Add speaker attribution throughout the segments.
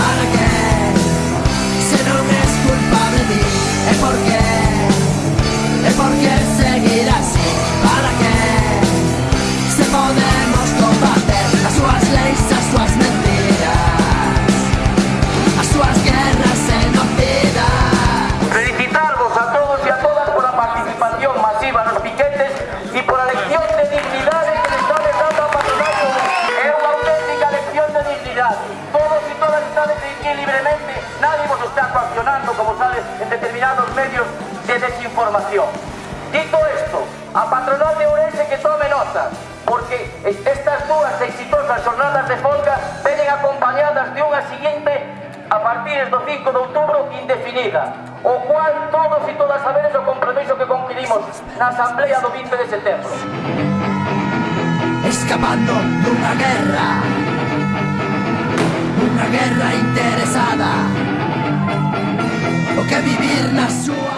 Speaker 1: ¿Para qué? Si no me es culpa de mí, ¿es por qué? ¿Es por qué seguir así? ¿Para qué? Si podemos combater a suas leyes, a suas mentiras, a suas guerras en
Speaker 2: Felicitarlos a todos y a todas por la participación masiva en los piquetes y por la elección. libremente, nadie nos está coaccionando, como sabes, en determinados medios de desinformación. Dito esto, a Patronal de Orense que tome nota, porque estas dúas exitosas jornadas de folga venen acompañadas de unha siguiente a partir do 5 de outubro indefinida, o cual todos e todas saberes o compromiso que conquirimos na Asamblea do 20 de setembro.
Speaker 1: Escapando dunha guerra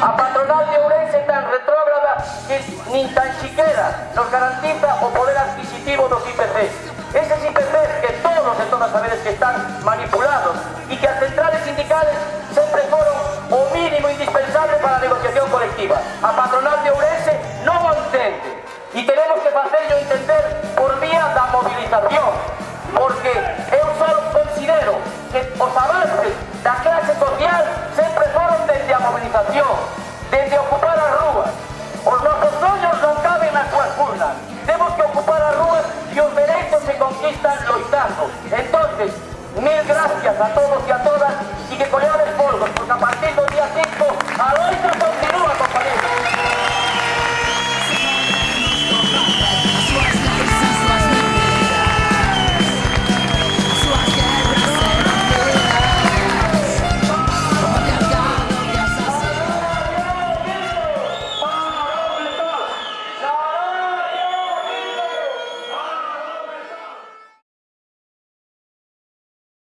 Speaker 2: a patronal de Urense tan retrógrada que ni tan siquiera nos garantiza o poder adquisitivo de los IPC. Esos IPC que todos los sectores saberes que están manipulados y que a centrales sindicales siempre fueron o mínimo indispensable para la negociación colectiva. A patronal de Urense no lo entiende. gracias a todos y a todas y que con